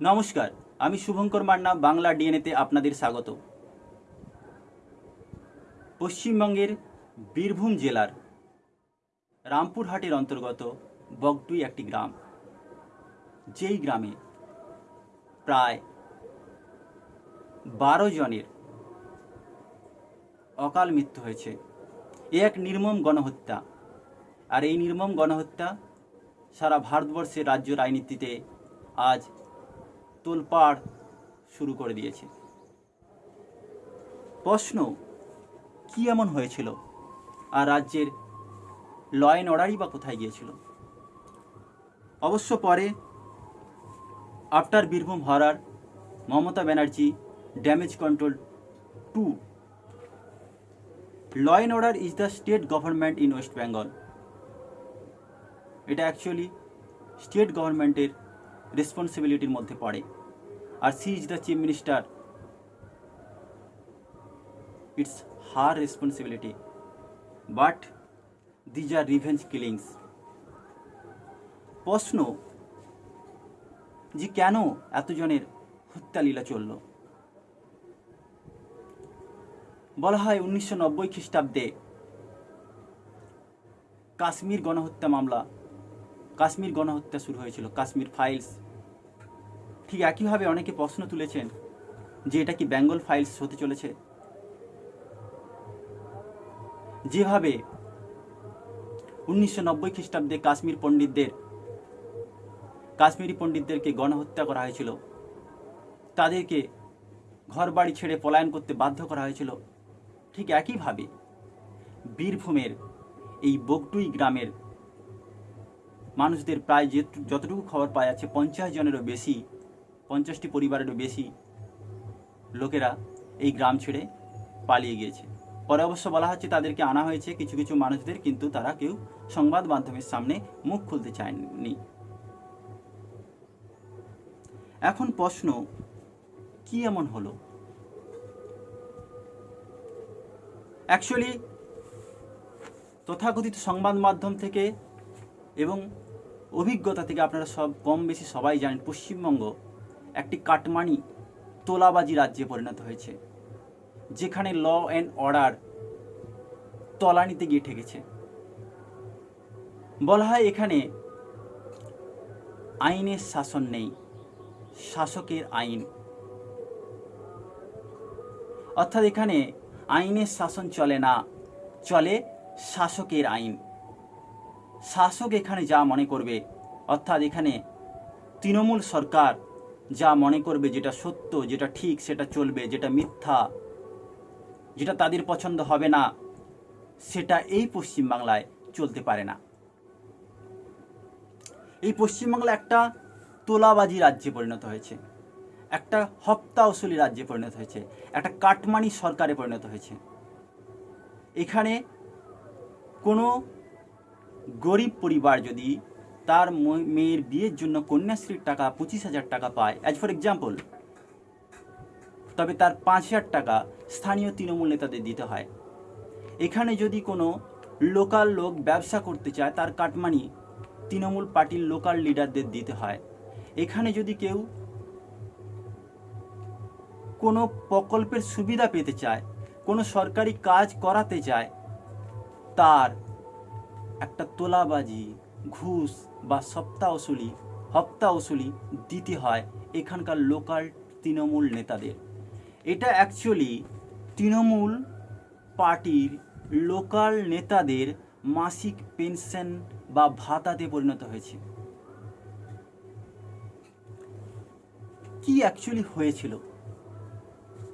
নমস্কার, আমি শুভঙ্কর মান্না, বাংলা ডিএনএতে আপনাদের স্বাগত। পশ্চিমবঙ্গের বীরভূম জেলার রামপুরহাটের অন্তর্গত বগটুই একটি গ্রাম। যেই গ্রামে প্রায় বারো জনের অকাল মৃত্যু হয়েছে। এ এক নির্মম গণহত্যা। আর এই নির্মম গণহত্যা সারা ভারতবর্ষের রাজ্য রাজনীতিতে আজ তোলপাড় শুরু করে দিয়েছে। প্রশ্ন, কি এমন হয়েছিল? আর রাজ্যের ল অ্যান্ড অর্ডারই বা কোথায় গিয়েছিল? অবশ্য পরে, after Birbhum horror Mamata Banerjee damage control to law and order is the state government in West Bengal. এটা অ্যাকচুয়ালি স্টেট গভর্নমেন্টের রেসপন্সিবিলিটির মধ্যে পড়ে। আর she is the chief minister. It's her responsibility but these are revenge killings প্রশ্ন, যে কেন এতজনের হত্যালীলা চলল? বলা হয় উনিশশো নব্বই খ্রিস্টাব্দে কাশ্মীর গণহত্যা মামলা, কাশ্মীর গণহত্যা শুরু হয়েছিল, কাশ্মীর ফাইলস ঠিক একইভাবে অনেকে প্রশ্ন তুলেছেন যে এটা কি বেঙ্গল ফাইলস হতে চলেছে? যেভাবে উনিশশো নব্বই খ্রিস্টাব্দে কাশ্মীর পণ্ডিতদের, কাশ্মীরি পণ্ডিতদেরকে গণহত্যা করা হয়েছিল। তাদেরকে ঘর বাড়ি ছেড়ে পলায়ন করতে বাধ্য করা হয়েছিল। ঠিক একইভাবে বীরভূমের এই বগটুই গ্রামের মানুষদের প্রায় যে যতটুকু খবর পাওয়া যাচ্ছে, পঞ্চাশ জনেরও বেশি পঞ্চাশটি পরিবারেরও বেশি লোকেরা এই গ্রাম ছেড়ে পালিয়ে গিয়েছে। পরে অবশ্য বলা হচ্ছে তাদেরকে আনা হয়েছে কিছু কিছু মানুষদের, কিন্তু তারা কেউ সংবাদ মাধ্যমের সামনে মুখ খুলতে চায়নি। এখন প্রশ্ন, কি এমন হলো? অ্যাকচুয়ালি তথাকথিত সংবাদ মাধ্যম থেকে এবং অভিজ্ঞতা থেকে আপনারা সব কম বেশি সবাই জানেন পশ্চিমবঙ্গ একটি কাটমানি তোলাবাজি রাজ্যে পরিণত হয়েছে, যেখানে ল অ্যান্ড অর্ডার তলানিতে গিয়ে ঠেকেছে। বলা হয় এখানে আইনের শাসন নেই, শাসকের আইন। অর্থাৎ এখানে আইনের শাসন চলে না, চলে শাসকের আইন। শাসক এখানে যা মনে করবে, অর্থাৎ এখানে তৃণমূল সরকার যা মনে করবে যেটা সত্য, যেটা ঠিক, সেটা চলবে, যেটা মিথ্যা, যেটা তাদের পছন্দ হবে না, সেটা এই পশ্চিমবাংলায় চলতে পারে না। এই পশ্চিমবাংলা একটা তোলাবাজি রাজ্যে পরিণত হয়েছে, একটা হপ্তা ওসুলি রাজ্যে পরিণত হয়েছে, একটা কাটমানি সরকারে পরিণত হয়েছে। এখানে কোনো গরিব পরিবার যদি তার মেয়ের বিয়ের জন্য কন্যাশ্রীর টাকা পঁচিশ হাজার টাকা পায়। অ্যাজ ফর এক্সাম্পল তবে তার পাঁচ হাজার টাকা স্থানীয় তৃণমূল নেতাদের দিতে হয়। এখানে যদি কোনো লোকাল লোক ব্যবসা করতে চায়, তার কাটমানি তৃণমূল পার্টির লোকাল লিডারদের দিতে হয়। এখানে যদি কেউ কোনো প্রকল্পের সুবিধা পেতে চায়, কোনো সরকারি কাজ করাতে চায়, তার একটা তোলাবাজি ঘুষ বা সপ্তাহ ওসুলি হপ্তা ওসুলি দিতে হয় এখানকার লোকাল তৃণমূল নেতাদের। এটা অ্যাকচুয়ালি তৃণমূল পার্টির লোকাল নেতাদের মাসিক পেনশন বা ভাতাতে পরিণত হয়েছে। কি অ্যাকচুয়ালি হয়েছিল?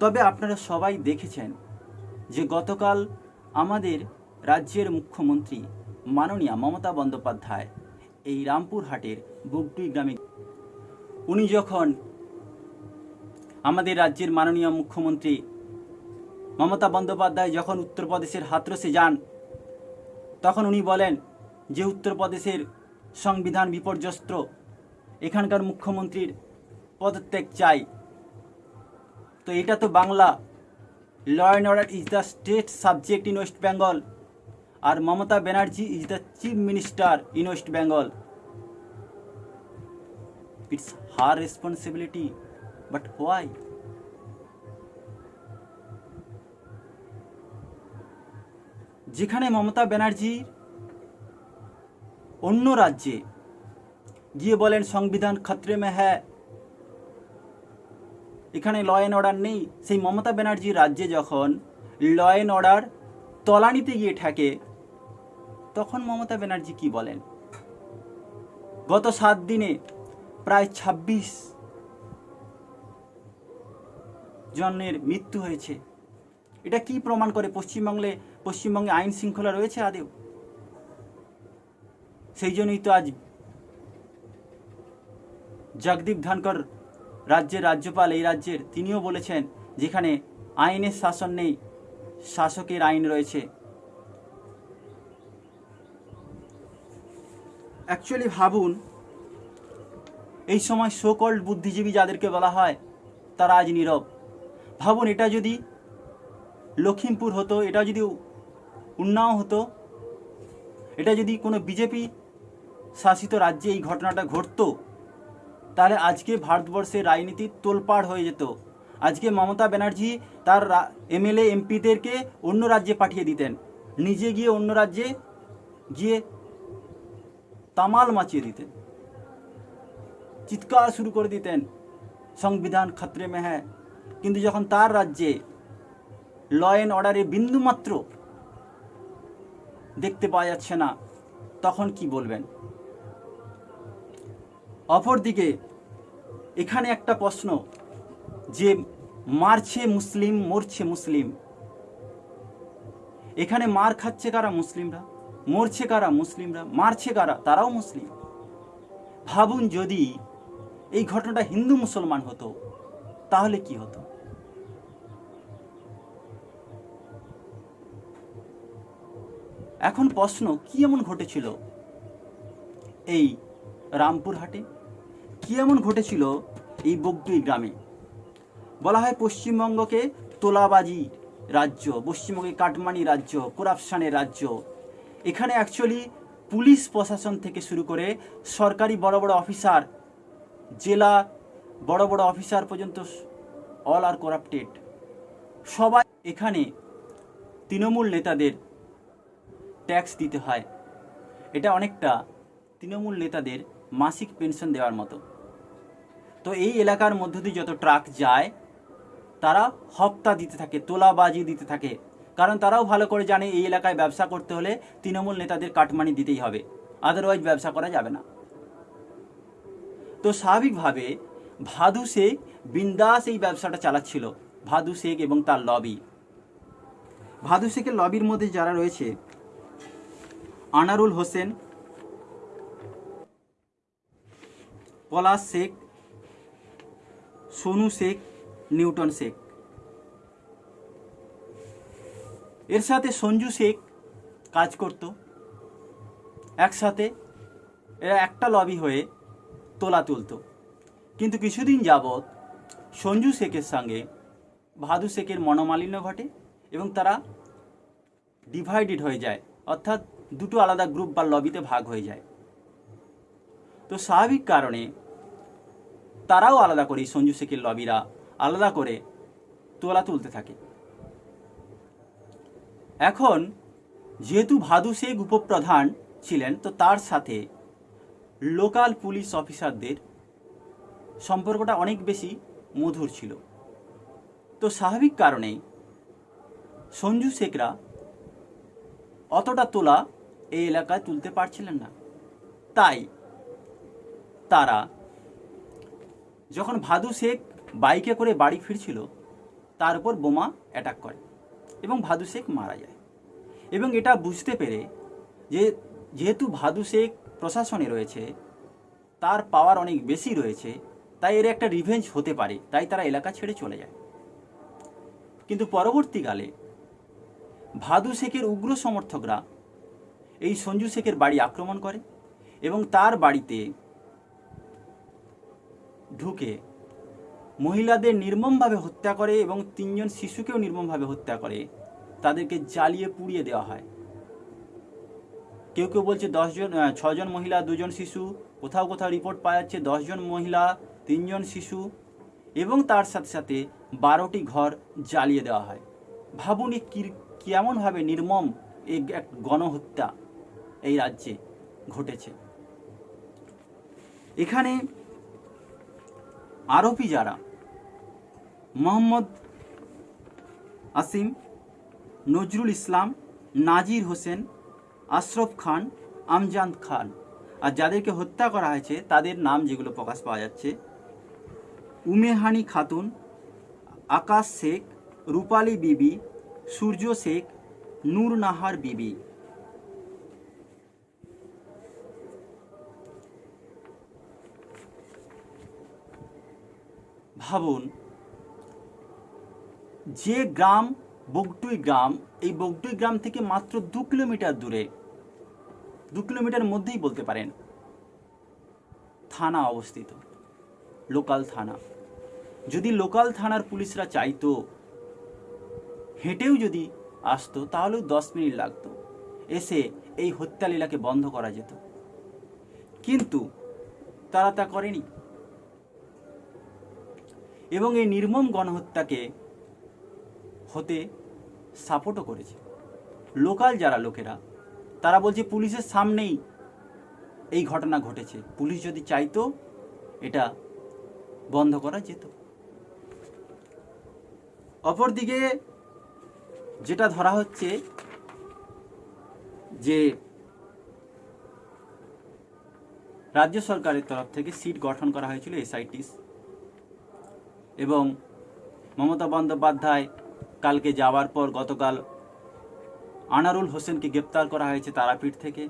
তবে আপনারা সবাই দেখেছেন যে গতকাল আমাদের রাজ্যের মুখ্যমন্ত্রী মাননীয়া মমতা বন্দ্যোপাধ্যায় এই রামপুরহাটের বুগটুই গ্রামে উনি যখন আমাদের রাজ্যের মাননীয় মুখ্যমন্ত্রী মমতা বন্দ্যোপাধ্যায় যখন উত্তরপ্রদেশের হাতরসে যান, তখন উনি বলেন যে উত্তরপ্রদেশের সংবিধান বিপর্যস্ত, এখানকার মুখ্যমন্ত্রীর পদত্যাগ চাই। তো এটা তো Bangla law and order is the state subject in West Bengal R Mamata Banerjee is the chief minister in West Bengal it's her responsibility but why যেখানে মমতা ব্যানার্জি অন্য রাজ্যে গিয়ে বলেন, সংবিধান খতরে মে হ্যাঁ এখানে ল অ্যান্ড অর্ডার নেই। সেই মমতা ব্যানার্জির রাজ্যে যখন ল অ্যান্ড অর্ডার তলানিতে গিয়ে ঠেকে তখন মমতা ব্যানার্জি কি বলেন? গত সাত দিনে প্রায় ছাব্বিশ জনের মৃত্যু হয়েছে। এটা কি প্রমাণ করে পশ্চিমবঙ্গে পশ্চিমবঙ্গে আইন শৃঙ্খলা রয়েছে আদেও? সেই জন্যই তো আজ জগদীপ ধনকর রাজ্যের রাজ্যপাল, এই রাজ্যের তিনিও বলেছেন, যেখানে আইনের শাসন নেই, শাসকের আইন রয়েছে। অ্যাকচুয়ালি ভাবুন, এই সময় সোকল্ড বুদ্ধিজীবী যাদেরকে বলা হয়, তারা আজ নীরব। ভাবুন, এটা যদি লখিমপুর হতো, এটা যদি উন্নাও হতো, এটা যদি কোনো বিজেপি শাসিত রাজ্যে এই ঘটনাটা ঘটতো, তাহলে আজকে ভারতবর্ষের রাজনীতি তোলপাড় হয়ে যেত। আজকে মমতা ব্যানার্জি তার এমএলএ, এমপিদেরকে অন্য রাজ্যে পাঠিয়ে দিতেন। নিজে গিয়ে অন্য রাজ্যে গিয়ে তামাল মাচিয়ে দিতেন। চিৎকার শুরু করে দিতেন, সংবিধান খতরে মে হ্যাঁ কিন্তু যখন তার রাজ্যে ল অ্যান্ড অর্ডারে বিন্দুমাত্র দেখতে পাওয়া যাচ্ছে না, তখন কি বলবেন? অপরদিকে, এখানে একটা প্রশ্ন, যে মারছে মুসলিম, মরছে মুসলিম? এখানে মার খাচ্ছে কারা মুসলিমরা? মরছে কারা মুসলিমরা? মারছে কারা? তারাও মুসলিম। ভাবুন যদি এই ঘটনাটা হিন্দু মুসলমান হতো, তাহলে কি হতো? এখন প্রশ্ন, কি এমন ঘটেছিল এই রামপুরহাটে? কি এমন ঘটেছিল এই বগটুই গ্রামে? বলা হয় পশ্চিমবঙ্গকে তোলাবাজি রাজ্য পশ্চিমবঙ্গে কাটমানি রাজ্য, করাপশানের রাজ্য এখানে অ্যাকচুয়ালি পুলিশ প্রশাসন থেকে শুরু করে সরকারি বড় বড় অফিসার, জেলা বড় বড় অফিসার পর্যন্ত অল আর করাপ্টেড সবাই এখানে তৃণমূল নেতাদের ট্যাক্স দিতে হয়। এটা অনেকটা তৃণমূল নেতাদের মাসিক পেনশন দেওয়ার মতো। তো এই এলাকার মধ্য দিয়ে যত ট্রাক যায়, তারা হপ্তা দিতে থাকে, তোলাবাজি দিতে থাকে। কারণ তারাও ভালো করে জানে এই এলাকায় ব্যবসা করতে হলে তৃণমূল নেতাদের কাটমানি দিতেই হবে আদারওয়াইজ ব্যবসা করা যাবে না। তো স্বাভাবিকভাবে ভাদু শেখ বিন্দাস এই ব্যবসাটা চালাচ্ছিল, ভাদু শেখ এবং তার লবি। ভাদু শেখের লবির মধ্যে যারা রয়েছে, আনারুল হোসেন, পলাশ শেখ, সোনু শেখ, নিউটন শেখ। এর সাথে সঞ্জু শেখ কাজ করত। একসাথে এরা একটা লবি হয়ে তোলা তুলতো। কিন্তু কিছুদিন যাবৎ সঞ্জু শেখের সঙ্গে ভাদু শেখের মনোমালিন্য ঘটে এবং তারা ডিভাইডেড হয়ে যায়। অর্থাৎ দুটো আলাদা গ্রুপ বা লবিতে ভাগ হয়ে যায়। তো স্বাভাবিক কারণে তারাও আলাদা করে সঞ্জু শেখের লবিরা আলাদা করে তোলা তুলতে থাকে। এখন যেহেতু ভাদু শেখ উপপ্রধান ছিলেন, তো তার সাথে লোকাল পুলিশ অফিসারদের সম্পর্কটা অনেক বেশি মধুর ছিল। তো স্বাভাবিক কারণেই সঞ্জু শেখরা অতটা তোলা এই এলাকায় তুলতে পারছিলেন না। তাই তারা যখন ভাদু শেখ বাইকে করে বাড়ি ফিরছিল, তার উপর বোমা অ্যাটাক করে। এবং ভাদু শেখ মারা যায়। এবং এটা বুঝতে পেরে যে যেহেতু ভাদু শেখ প্রশাসনে রয়েছে, তার পাওয়ার অনেক বেশি রয়েছে, তাই এর একটা রিভেঞ্জ হতে পারে, তাই তারা এলাকা ছেড়ে চলে যায়। কিন্তু পরবর্তীকালে ভাদু শেখের উগ্র সমর্থকরা এই সঞ্জু শেখের বাড়ি আক্রমণ করে এবং তার বাড়িতে ঢুকে মহিলাদের নির্মমভাবে হত্যা করে এবং তিনজন শিশুকেও নির্মমভাবে হত্যা করে। তাদেরকে জ্বালিয়ে পুড়িয়ে দেওয়া হয়। কেউ কেউ বলছে দশজন ছজন মহিলা, দুজন শিশু, কোথাও কোথাও রিপোর্ট পাওয়া যাচ্ছে দশজন মহিলা, তিনজন শিশু এবং তার সাথে সাথে বারোটি ঘর জ্বালিয়ে দেওয়া হয়। ভাবুন কি- কেমনভাবে নির্মম এই এক গণহত্যা এই রাজ্যে ঘটেছে। এখানে আরোপি যারা মোহাম্মদ আসিম, নজরুল ইসলাম, নাজির হোসেন, আশরফ খান, আমজাদ খান। আর যাদেরকে হত্যা করা হয়েছে, তাদের নাম যেগুলো প্রকাশ পাওয়া যাচ্ছে, উমেহানি খাতুন, আকাশ শেখ, রূপালী বিবি, সূর্য শেখ, নূর নাহার বিবি। ভাবুন যে গ্রাম বগটুই গ্রাম, এই বগটুই গ্রাম থেকে মাত্র দু কিলোমিটার দূরে। দু কিলোমিটার মধ্যেই বলতে পারেন। থানা অবস্থিত। লোকাল থানা। যদি লোকাল থানার পুলিশরা চাইতো, হেঁটেও যদি আসতো, তাহলেও দশ মিনিট লাগতো। এসে এই হত্যালীলাকে বন্ধ করা যেত। কিন্তু তারা তা করেনি। এবং এই নির্মম গণহত্যাকে হতে সাপোর্টও করেছে। লোকাল যারা লোকেরা, তারা বলছে পুলিশের সামনেই এই ঘটনা ঘটেছে। পুলিশ যদি চাইতো, এটা বন্ধ করা যেত। অপরদিকে যেটা ধরা হচ্ছে যে রাজ্য সরকারের তরফ থেকে সিট গঠন করা হয়েছিল এসআইটিস এবং মমতা বন্দ্যোপাধ্যায় কালকে যাওয়ার পর গতকাল আনারুল হোসেনকে গ্রেপ্তার করা হয়েছে তারাপীঠ থেকে।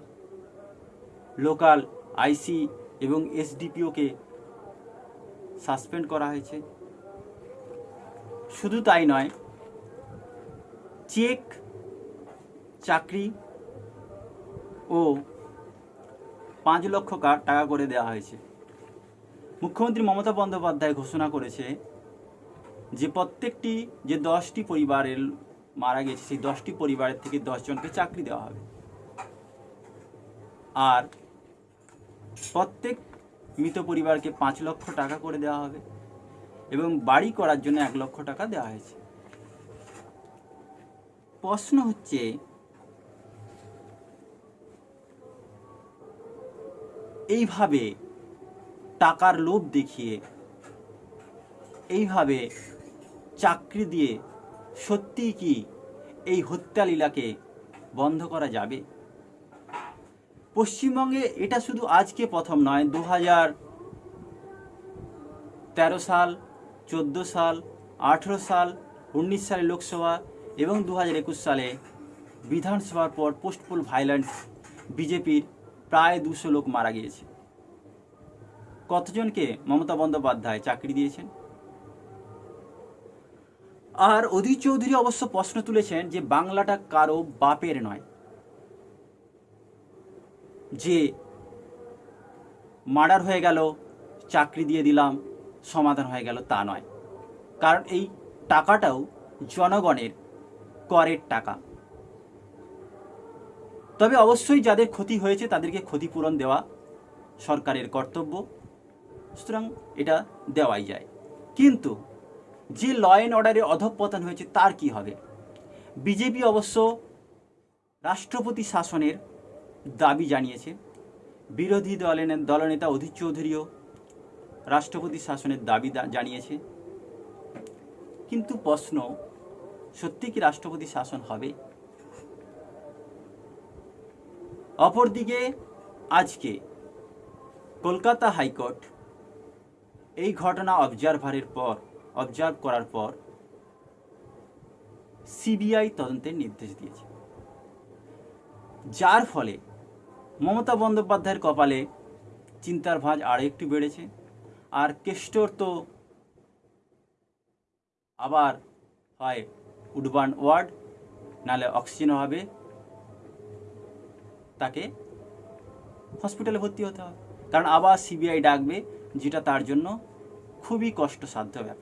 লোকাল আইসি এবং এসডিপিওকে সাসপেন্ড করা হয়েছে। শুধু তাই নয়, চেক, চাকরি ও পাঁচ লক্ষ টাকা করে দেওয়া হয়েছে। মুখ্যমন্ত্রী মমতা বন্দ্যোপাধ্যায় ঘোষণা করেছে যে প্রত্যেকটি যে দশটি পরিবারের মারা গেছে, সেই দশটি পরিবারের থেকে দশজনকে চাকরি দেওয়া হবে। আর প্রত্যেক মৃত পরিবারকে পাঁচ লক্ষ টাকা করে দেওয়া হবে এবং বাড়ি করার জন্য এক লক্ষ টাকা দেওয়া হয়েছে। প্রশ্ন হচ্ছে, এইভাবে টাকার লোভ দেখিয়ে, এইভাবে চাকরি দিয়ে সত্যিই কি এই হত্যা লীলাকে বন্ধ করা যাবে? পশ্চিমবঙ্গে এটা শুধু আজকে প্রথম নয় দু হাজার তেরো সাল, চোদ্দ সাল, আঠেরো সাল, উনিশ সালে লোকসভা এবং দু হাজার একুশ সালে বিধানসভার পর পোস্টপুল ভাইলেন্স বিজেপির প্রায় দুশো লোক মারা গিয়েছে। কতজনকে মমতা বন্দ্যোপাধ্যায় চাকরি দিয়েছেন? আর অধীর চৌধুরী অবশ্য প্রশ্ন তুলেছেন যে বাংলাটা কারও বাপের নয়। যে মার্ডার হয়ে গেল, চাকরি দিয়ে দিলাম, সমাধান হয়ে গেল তা নয়। কারণ এই টাকাটাও জনগণের করের টাকা। তবে অবশ্যই যাদের ক্ষতি হয়েছে তাদেরকে ক্ষতিপূরণ দেওয়া সরকারের কর্তব্য। সুতরাং এটা দেওয়াই যায়। কিন্তু যে ল অ্যান্ড অর্ডারে অধঃপতন হয়েছে, তার কি হবে? বিজেপি অবশ্য রাষ্ট্রপতি শাসনের দাবি জানিয়েছে। বিরোধী দলের দলনেতা অধীর চৌধুরীও রাষ্ট্রপতি শাসনের দাবি জানিয়েছে। কিন্তু প্রশ্ন, সত্যি কি রাষ্ট্রপতি শাসন হবে? অপরদিকে, আজকে কলকাতা হাইকোর্ট এই ঘটনা অবজারভারের পর অবজার্ভ করার পর সিবিআই তদন্তের নির্দেশ দিয়েছে। যার ফলে মমতা বন্দ্যোপাধ্যায়ের কপালে চিন্তার ভাঁজ আরও একটু বেড়েছে আর কেষ্টর তো আবার হয় উডবান ওয়ার্ড, নালে অক্সিজেন হবে তাকে হসপিটালে ভর্তি হতে হবে। কারণ আবার সিবিআই ডাকবে, যেটা তার জন্য খুবই কষ্টসাধ্য ব্যাপার।